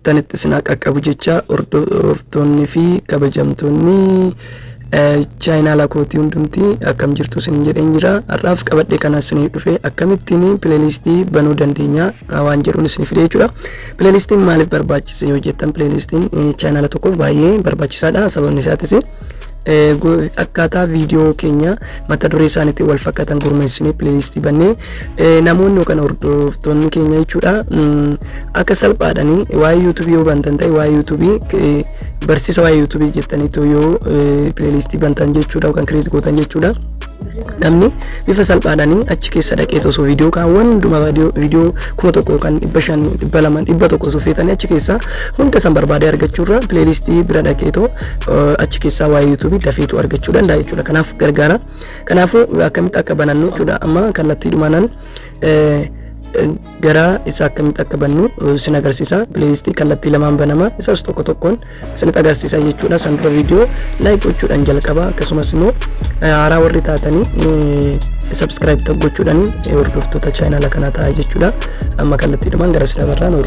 jirtanitti isin qaqqabu jecha hordoftoonni fi kabajamtoonni chaayinaala kootii hundumti. Akkam jirtu isin jedheen jira. Har'aaf qabadhe kanas isin dhufe. Akkamittiin pileelistii banuu dandeenya? Waan jedhuun isin fide jechuudha. Pileelistiin maaliif barbaachise yoo jettan? Pileelistiin chaayinaala tokkoof baay'ee barbaachisaadha. Sababni isaatis akkaataa viidiyoo keenya mata duree isaaniitti wal fakkaatan gurmeessinee pileelistii bannee namoonni yookaan hordoftoonni keenya jechuudha akka salphaadhanii waa'ee yuutuubii yoo bantan ta'e waa'ee yuutuubii barsiisa waa'ee yuutuubii jettaniitu yoo pileelistii bantan jechuudha yookaan kireet gootan jechuudha. Namni bifa salphaadhaanii achi keessa dhaqee osoo viidiyoo kaawwan hunduma viidiyoo kuma tokko yookaan dhibba shan dhibba lama dhibba tokko osoo feetanii achi keessa hunda san barbaadee argachuurra pileelistii bira dhaqeetoo achi keessaa waa'ee yuutuubii dafeetu argachuu danda'a jechuudha kanaaf gargaara. Kanaafuu akkamitti akka banannu jechuudha amma kallattii dhumaanaan gara isaa akkamitti akka bannu isin agarsiisa pileelistii kallattii lamaan banama isas tokko tokkoon isinitti agarsiisa jechuudha san dura viidiyoo laayik gochuudhaan jalqaba akkasumas immoo haaraa warri taatanii sabskiraayib gochuudhaan hordoftoota chaayinaala kanaa ta'a jechuudha amma kallattii dhumaan gara sida barraan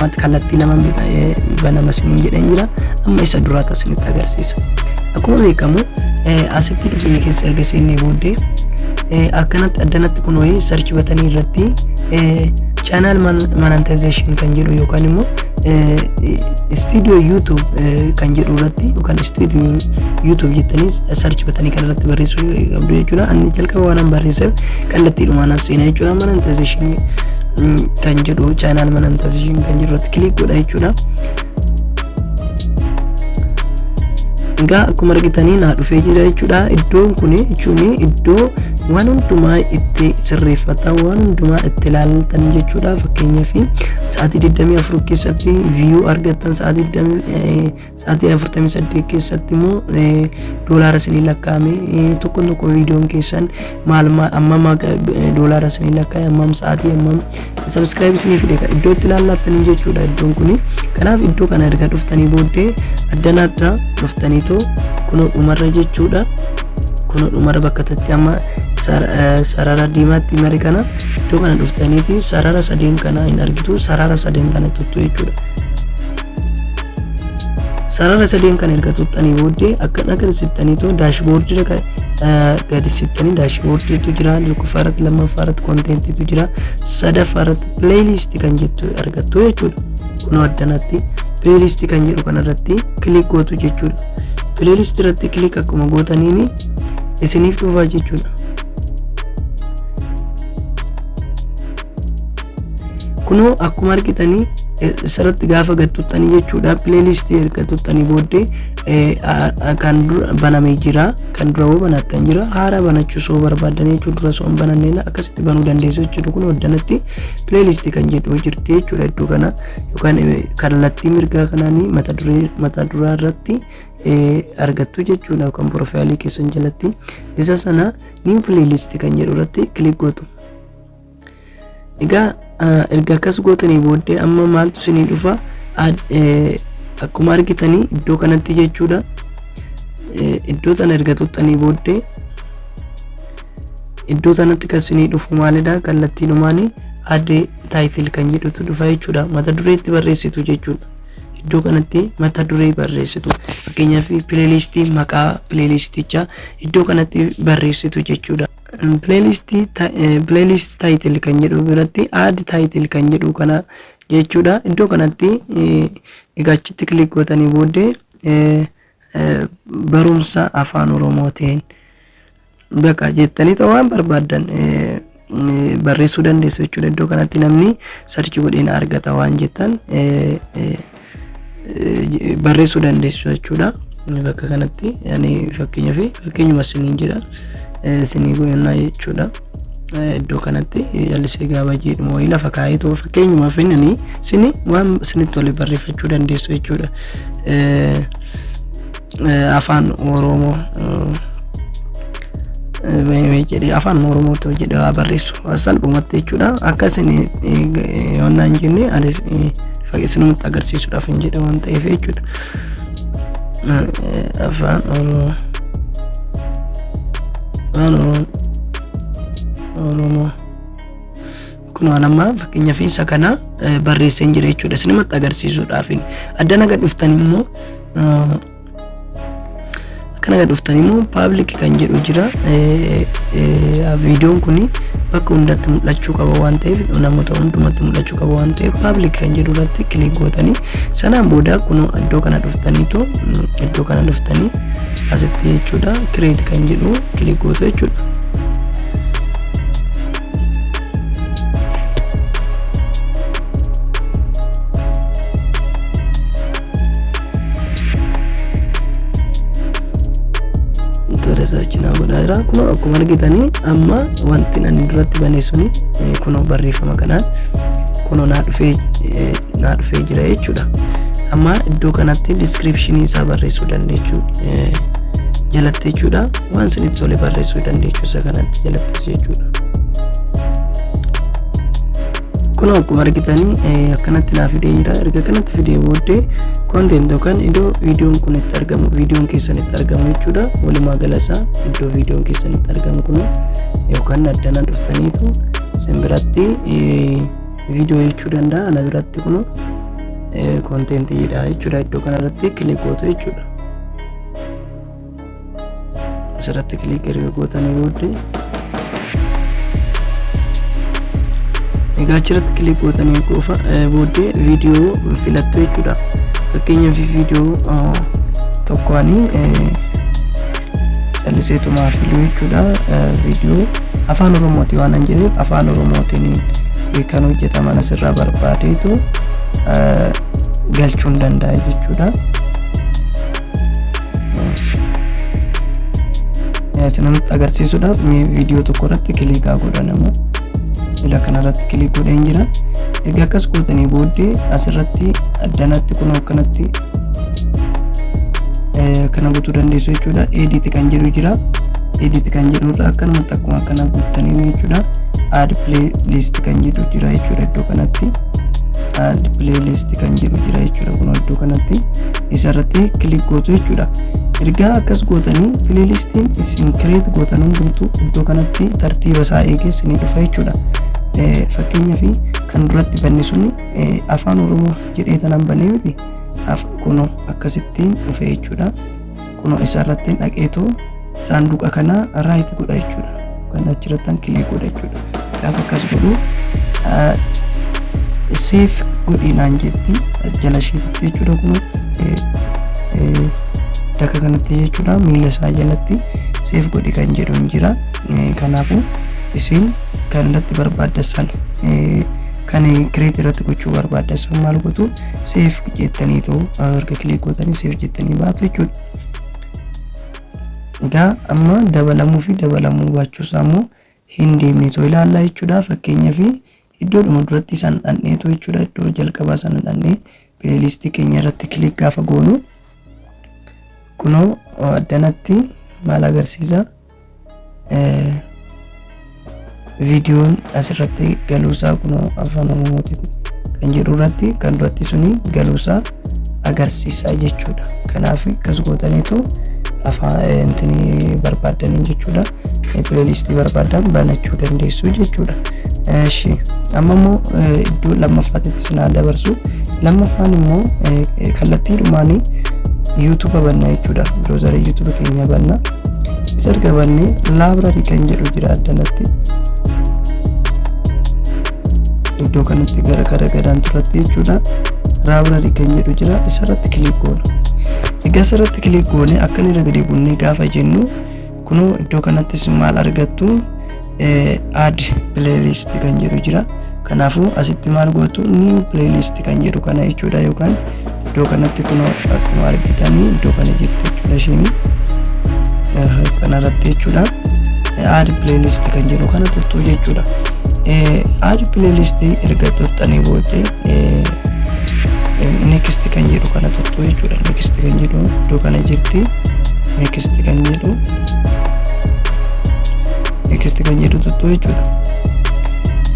hordofa. kallattii lama banama isiniin jedhan jira. Amma isa duraa isinitti agarsiisa. Akkuma beekamu asitti dhufeenya keessa erga seennee booddee akkanatti addanatti kun wayii sarchi batanii irratti chaanaal monetization kan jedhu yookaan immoo istiidiyoo yuutuub kan jedhu irratti yookaan istiidiyoo yuutuub jettanii sarchi batanii kan irratti barreessuu qabdu jechuudha. Ani jalqaba waan barreesseef kallattii dhumaan seenaa jechuudha. Monetization kan jedhu chaanaal monetization kan jedhu irratti kilik godha jechuudha. Egaa akkuma argitanii naa dhufee jira jechuudha. Iddoon kun jechuun iddoo waan hundumaa itti sirreeffatan waan hundumaa itti ilaaltan jechuudha. Fakkeenyaaf sa'aatii 24 keessatti viyuu argattan sa'aatii 48 keessatti immoo doolaara isinii lakkaa'ame tokko tokko viidiyoon keessan maal ammam doolaara isinii lakkaa'e ammam sa'aatii ammam sabskiraayib isinii fide iddoo itti ilaallattanii jechuudha iddoon kun kanaaf iddoo kana erga dhuftanii booddee addanaadha dhuftaniitoo kunoo dhumarra jechuudha kunoo dhumarra bakka tatti amma sarara diimaatti mari kana iddoo kana dhuftaniiti sarara sadeen kana. Hin argitu sarara sadeen kana tuttu jechuudha. sarara sadeen kana erga tuttanii booddee akkana agarsiiftaniitoo daashboordii gadi sittanii daashboordiitu jira tokkoffaarratti lammaffaarratti koonteentiitu jira sadaffaarratti pileeyiliistii kan jettu argattu jechuudha kunoo addanatti pileeyiliistii kan jedhu kanarratti kilik gootu jechuudha pileeyiliistii irratti kilik akkuma gootaniini isiniif dhufaa jechuudha. Kunoo akkuma argitanii asirratti gaafa gad tuttanii jechuudha pileelistii erga tuttanii booddee kan banamee jira kan dura hoo banattan jira. Haara banachuu soo barbaadan jechuudha dura soo hin bananneen akkasitti banuu dandeessu jechuudha kun addanatti pileelistii kan jedhu jirti jechuudha iddoo kana. Yookaan kallattii mirgaa kanaanii mata duraa irratti argattu jechuudha yookaan piroofaayilii keessan jalatti. Isa sana niw pileelistii kan jedhu irratti kilik gootu. Egaa erga akkas gootanii booddee amma maaltu isinii dhufa akkuma argitanii iddoo kanatti jechuudha. Iddoo tana erga tuttanii booddee iddoo tanatti kan isinii dhufu maalidha? Kallattii dhumaanii addee taayitil kan jedhutu dhufa jechuudha. Mata dureetti barreessitu jechuudha iddoo kanatti mata duree barreessitu. Fakkeenyaaf pileelistii maqaa pileelistichaa iddoo kanatti barreessitu jechuudha. pileelistii pileelist taayitil kan jedhu biratti aad taayitil kan jedhu kana jechuudha. Iddoo kanatti egaa achitti kilik gootanii booddee barumsa afaan oromootiin bakka jettanii waan barbaaddan barreessuu dandeessu jechuudha. Iddoo kanatti namni sarchi godheen argata waan jettan barreessuu dandeessu jechuudha bakka kanatti ani fakkeenyaaf fakkeenyuma isiniin jedha isinii goyannaa jechuudha. Iddoo kanatti jallisee gaafa jedhamu wayii lafa kaa'ee ta'u fakkeenyumaaf inni isini waan isinitti tole barreeffachuu dandeessu jechuudha. Afaan Oromoo jedhee afaan Oromootti jedhee waa barreessu salphumatti jechuudha. Akka isin yoonnaan jenne anis isinumatti agarsiisuudhaaf hin jedhe waan ta'eef jechuudha. Afaan Oromoo. afaan oromoo kun waan amma fakkeenyaaf isa kana barreessee jira jechuudha isinimatti agarsiisuudhaaf addana gad dhuftan immoo akkana gad dhuftan immoo paablik kan jedhu jira viidiyoon kun bakka hundatti mul'achuu qaba waan ta'eef namoota hundumatti mul'achuu qaba waan ta'eef paablik kan jedhu irratti kilik gootanii sanaan booda kun iddoo kana dhuftaniitu iddoo kana dhuftanii asitti jechuudha kireet kan jedhu kilik gootu jechuudha. Risaarchinaa godhaa jira kun akkuma argitanii amma wanti ani duratti bane suni kun barreeffama kanaan kun naa dhufee naa jira jechuudha. Amma iddoo kanatti diskiripshinii isaa barreessuu dandeechuu jalatti jechuudha. Waan isinitti tole barreessuu dandeechuu isa kanatti jalattis jechuudha kun akkuma argitanii akkanatti naa fidee jira erga kanatti fidee booddee kontent yookaan iddoo viidiyoon kun itti argamu viidiyoon keessan itti argamu jechuudha. Walumaa galasaa iddoo viidiyoon keessan itti argamu kun yookaan addana dhuftaniitu isin biratti viidiyoo jechuu danda'a. Ana biratti kun kontentiidha jechuudha. Iddoo kanarratti kilik gootu jechuudha. Asirratti kilik erga gootanii booddee egaa achirratti kilik gootanii qofa booddee viidiyoo filattu jechuudha fakkeenyaaf viidiyoo tokkoanii calliseetumaa filuu jechuudha viidiyoo afaan oromooti waan hin jedheef afaan oromootiin kan hojjetaman asirraa barbaadeetu galchuu hin danda'a jechuudha. Isinumatti agarsiisuudhaaf viidiyoo tokko irratti kilikaa godhanamu. Ila kanarratti kilik godheen jira erga akkas gootanii booddee asirratti addanatti kun akkanatti kana gochuu dandeessu jechuudha. Edit kan jedhu jira. Edit kan jedhu irra akkanumatti akkuma akkana guuttanii jechuudha. Add playlist kan jedhu jira jechuudha iddoo kanatti. Add playlist kan jedhu jira jechuudha kun iddoo kanatti. Isarratti kilik gootu jechuudha. Ergaa akkas gootanii pileelistiin isin kireet gootan hundumtu iddoo kanatti tartiiba isaa eegee isinii dhufa jechuudha. Fakkeenyaaf kan duratti banne suni afaan oromoo jedhee tanan banee miti kuno akkasittiin dhufe jechuudha. Kuno isarratti dhaqeetu saanduqa kana raayit godha jechuudha. Kan achirrattan kilik godha jechuudha. Gaafa akkas godhu seef godhinaan jetti jala isheetitti jechuudha kuno. Bakka kanatti jechuudha miila isaa jalatti seef godhi kan jedhu hin jira. Kanaafuu isin kan irratti barbaaddan kan kireet irratti gochuu barbaaddan maal gootu seef jettaniitu erga kilik gootanii seef jettanii baatu jechuudha. Egaa amma dabalamuu fi dabalamuu baachuusaa immoo hin deemneetoo ilaallaa jechuudha fakkeenyaaf iddoodhuma duratti isaan dhandheetu jechuudha iddoo jalqabaa sana dhandhee pileelistii keenya irratti kilik gaafa goonu kunoo addanatti maal agarsiisa viidiyoon asirratti galuusaa kunoo afaan oromootiin kan jedhu irratti kan duratti suni galuusaa agarsiisa jechuudha. Kanaaf akkas gootaniitu afaan intini barbaaddaniin jechuudha. Pileelistii barbaadan banachuu dandeessu jechuudha. Eshi amma immoo iddoo lammaffaatitti sinaa dabarsu. Lammaffaan immoo kallattii dhumaanii yuutuuba banna jechuudha. Biroozarii yuutuuba keenya banna isa erga bannee laabrarii kan jedhu jira addanatti iddoo kanatti gara gara gadaan turatti jechuudha. Laabrarii kan jedhu jira isarratti kilik goona egaa isarratti kilik goone akkan irra gadi bunnee gaafa jennu kunoo iddoo kanattis maal argattu? Add playlist kan jedhu jira. Kanaafuu asitti maal gootu new playlist kan jedhu kana jechuudha yookaan iddoo kanatti kunoo akkuma argitanii iddoo kana jirtu jechuudha ishini kanarratti jechuudha. Add playlist kan jedhu kana tuttuu jechuudha add playlist erga tuttanii booddee next kan jedhu kana tuttuu jechuudha next kan jedhu iddoo kana jirti next kan jedhu next kan jedhu tuttuu jechuudha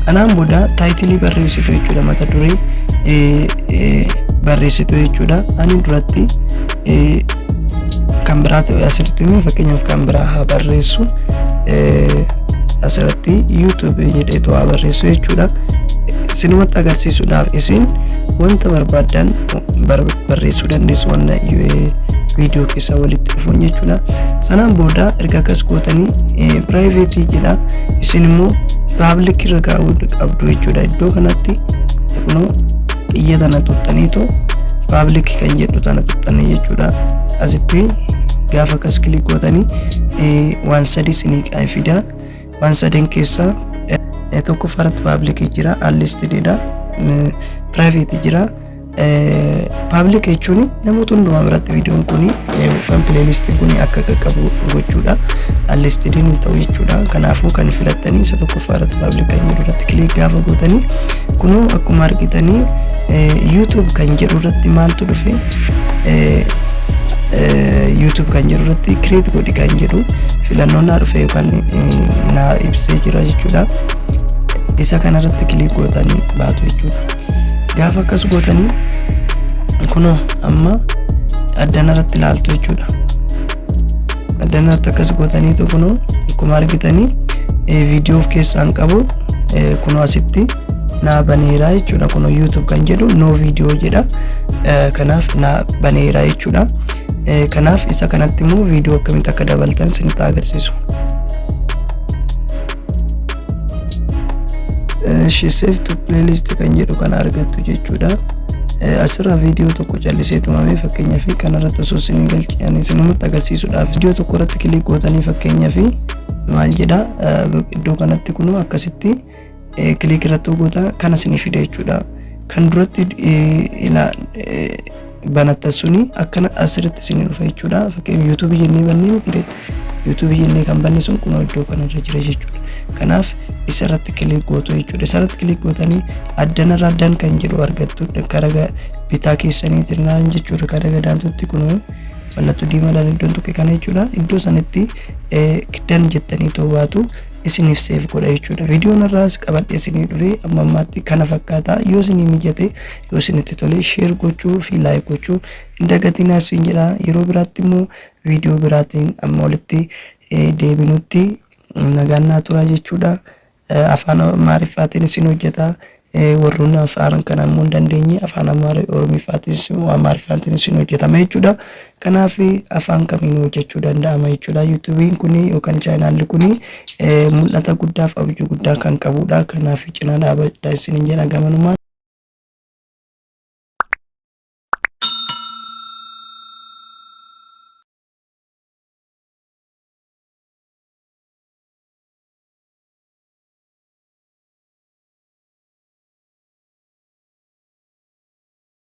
kanaan booda taayitilii barreessitu jechuudha mata duree barreessitu jechuudha ani duratti kan biraa ta'e asirratti fakkeenyaaf kan biraa haa barreessu asirratti YouTube jedheetu haa barreessu jechuudha. Isinumatti agarsiisuudhaaf isin wanta barbaaddan barreessuu dandeessu wanna viidiyoo keessaa walitti dhufuun jechuudha. Sanaan booda erga akkas gootanii piraayiveetii jedha. Isin immoo paablik irra kaa'uu qabdu jechuudha. Iddoo kanatti kunoo xiyya tana tuttaniitoo paablik kan jedhu tana tuttanii jechuudha. Asitti gaafa akkas kilik gootanii waan sadii isinii fidaa. Waan sadeen keessaa tokkoffaa irratti paablikii jira, allistididha, piraayiveetii jira. Paablik jechuun namoota hundumaa biratti viidiyoon kun yookaan pileelistiin kun akka qaqqabu gochuudha. Allistidiin hin ta'u jechuudha. Kanaafuu kan filattanii isa tokkoffaa irratti paablik kan jedhu irratti kilik gaafa gootanii kunoo akkuma argitanii YouTube kan jedhu irratti maaltu dhufe YouTube kan jedhu irratti kireet godhi kan jedhu filannoon naa dhufe yookaan naa ibsee jira jechuudha. Isa kanarratti kilik gootanii baatu jechuudha. Gaafa akkas gootanii kunoo amma addana irratti ilaaltu jechuudha. Addana irratti akkas gootaniitu kunoo akkuma argitanii viidiyoo of keessaan qabu kunoo asitti naa baneeraa jechuudha. Kunoo YouTube kan jedhu no viidiyoo jedha. Kanaaf naa baneeraa jechuudha. Kanaaf isa kanatti immoo viidiyoo akkamitti akka dabaltan isinitti agarsiisu. Save to playlist kan jedhu kan argattu jechuudha. Asirraa viidiyoo tokko callisee tumamee fakkeenyaaf kanarratti osoo isinii galchan isinumatti agarsiisuudhaaf viidiyoo tokko irratti kilik gootanii fakkeenyaaf maal jedha iddoo kanatti kunuu akkasitti kilik irratti goota kana isinii fida jechuudha. Kan duratti banattan suni akkana asirratti isinii dhufa jechuudha. Fakkeenyaaf yuutuubii jennee bannee miti yuutuubii jennee kan banne sun kunoo iddoo kanarra jira jechuudha. Kanaaf isa irratti kilik gootu jechuudha. Isa irratti kilik gootanii addanarra addan kan jedhu argattu gara bitaa keessaniitiin naan jechuudha. Gara gadaantutti kunoo mallattoo diimaadhaan iddoon tuqe kana jechuudha. Iddoo sanatti kiddan jettanii to'atu isiniif seef godha jechuudha. Viidiyoon irraas qabadhee isinii dhufee amma ammaatti kana fakkaata. Yoo isinii mijate yoo isinitti tole sheer gochuu fi laayik gochuu hin dagatinaa isin jedha. Yeroo biraatti immoo viidiyoo biraatiin amma walitti deebinutti nagaan naa turaa jechuudha. Afaan Amaariffaatiin isin hojjeta. Warroonni afaan kana immoo hin dandeenye afaan Amaariffaatiin isin hojjetama jechuudha. Kanaaf afaan kamiin hojjechuu danda'ama jechuudha. Yuutuubiin kun yookaan chaanaalli kun mul'ata guddaa fi abjuu guddaa kan qabudha. Kanaaf cinaa dhaabadhaa isin jedha gamanumaan.